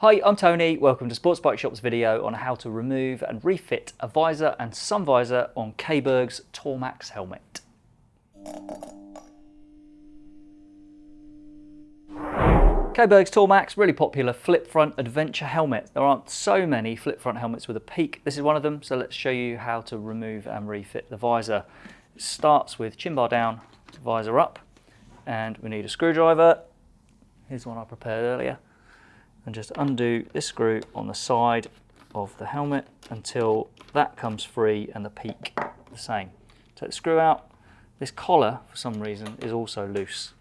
Hi, I'm Tony. Welcome to Sports Bike Shop's video on how to remove and refit a visor and sun visor on Caberg's Tourmax helmet. Caberg's Tourmax, really popular flip front adventure helmet. There aren't so many flip front helmets with a peak. This is one of them, so let's show you how to remove and refit the visor. It starts with chin bar down, visor up, and we need a screwdriver. Here's one I prepared earlier. And just undo this screw on the side of the helmet until that comes free and the peak the same. Take the screw out. This collar, for some reason, is also loose.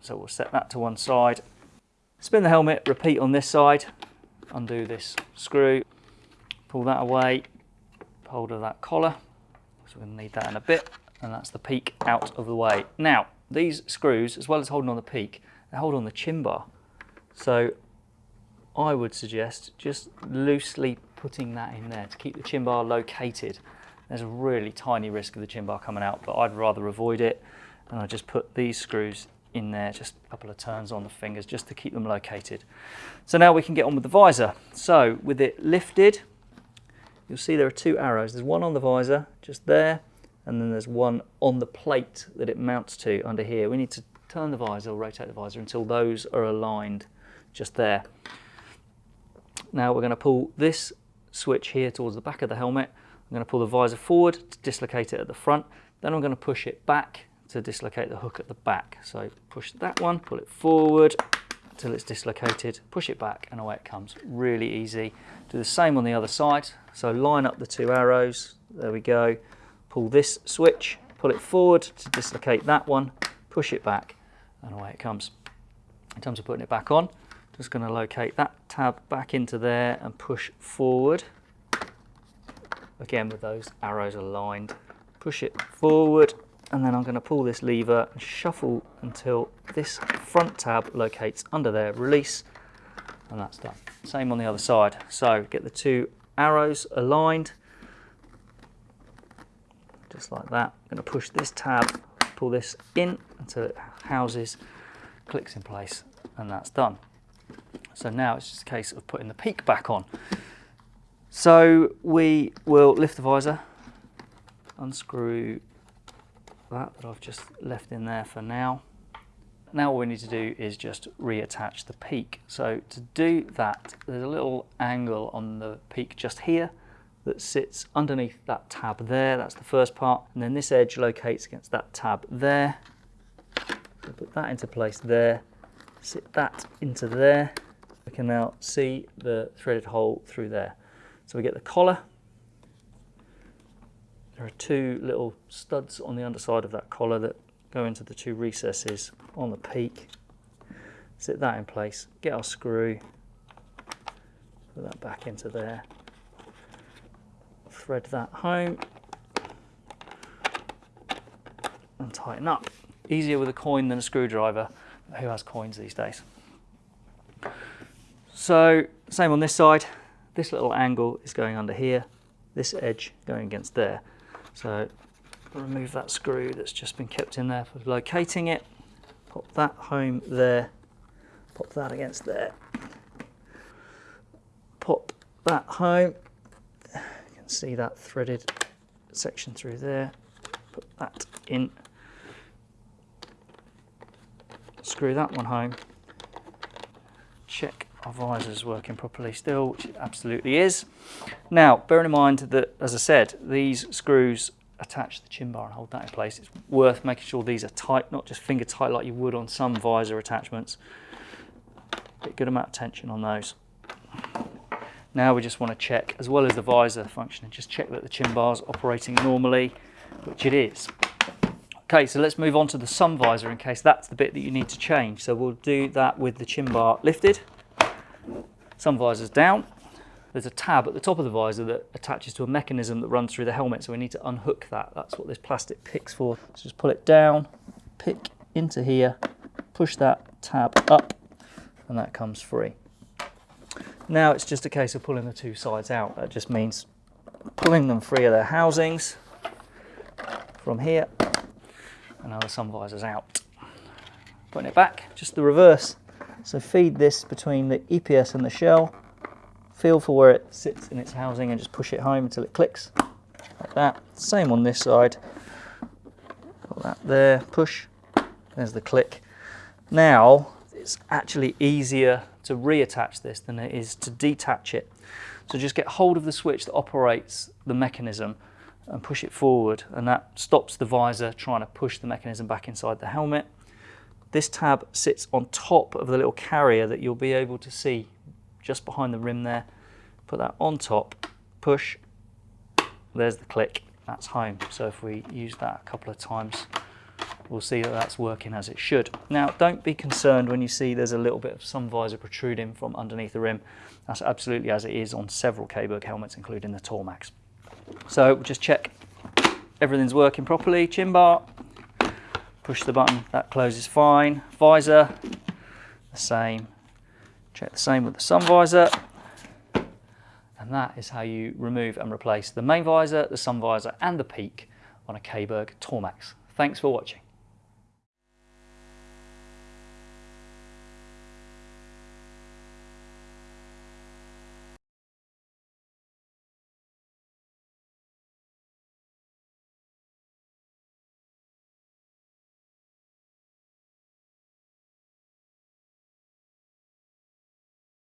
So we'll set that to one side Spin the helmet, repeat on this side, undo this screw, pull that away, hold of that collar, so we're to need that in a bit, and that's the peak out of the way. Now, these screws, as well as holding on the peak, they hold on the chin bar. So I would suggest just loosely putting that in there to keep the chin bar located. There's a really tiny risk of the chin bar coming out, but I'd rather avoid it. And I just put these screws in there, just a couple of turns on the fingers just to keep them located. So now we can get on with the visor. So with it lifted, you'll see there are two arrows. There's one on the visor, just there, and then there's one on the plate that it mounts to under here. We need to turn the visor, rotate the visor until those are aligned just there. Now we're going to pull this switch here towards the back of the helmet. I'm going to pull the visor forward to dislocate it at the front. Then I'm going to push it back to dislocate the hook at the back. So push that one, pull it forward until it's dislocated, push it back and away it comes. Really easy. Do the same on the other side. So line up the two arrows, there we go. Pull this switch, pull it forward to dislocate that one, push it back and away it comes. In terms of putting it back on, just going to locate that tab back into there and push forward. Again with those arrows aligned. Push it forward and then I'm going to pull this lever and shuffle until this front tab locates under there, release, and that's done. Same on the other side. So get the two arrows aligned, just like that. I'm going to push this tab, pull this in until it houses, clicks in place, and that's done. So now it's just a case of putting the peak back on. So we will lift the visor, unscrew that that I've just left in there for now. Now all we need to do is just reattach the peak. So to do that, there's a little angle on the peak just here that sits underneath that tab there. That's the first part. And then this edge locates against that tab there. So put that into place there. Sit that into there. We can now see the threaded hole through there. So we get the collar there are two little studs on the underside of that collar that go into the two recesses on the peak. Sit that in place, get our screw, put that back into there, thread that home and tighten up. Easier with a coin than a screwdriver. Who has coins these days? So same on this side. This little angle is going under here, this edge going against there. So remove that screw that's just been kept in there for locating it. Pop that home there. Pop that against there. Pop that home. You can see that threaded section through there. Put that in. Screw that one home. Check our visor's working properly still, which it absolutely is. Now, bearing in mind that, as I said, these screws attach the chin bar and hold that in place. It's worth making sure these are tight, not just finger tight like you would on some visor attachments. Get a good amount of tension on those. Now we just want to check, as well as the visor functioning, just check that the chin bar is operating normally, which it is. Okay, so let's move on to the sun visor in case that's the bit that you need to change. So we'll do that with the chin bar lifted. Sun visor's down. There's a tab at the top of the visor that attaches to a mechanism that runs through the helmet, so we need to unhook that. That's what this plastic pick's for. So just pull it down, pick into here, push that tab up, and that comes free. Now it's just a case of pulling the two sides out. That just means pulling them free of their housings from here, and now the sun visor's out. Putting it back, just the reverse. So feed this between the EPS and the shell, feel for where it sits in its housing and just push it home until it clicks like that. Same on this side. Got that there, push, there's the click. Now it's actually easier to reattach this than it is to detach it. So just get hold of the switch that operates the mechanism and push it forward and that stops the visor trying to push the mechanism back inside the helmet. This tab sits on top of the little carrier that you'll be able to see just behind the rim there. Put that on top, push, there's the click, that's home. So if we use that a couple of times, we'll see that that's working as it should. Now, don't be concerned when you see there's a little bit of sun visor protruding from underneath the rim. That's absolutely as it is on several Caberg helmets, including the Tourmax. So just check everything's working properly. Chin bar, push the button, that closes fine. Visor, the same. Check the same with the sun visor. And that is how you remove and replace the main visor, the sun visor and the peak on a Caberg Tourmax. Thanks for watching.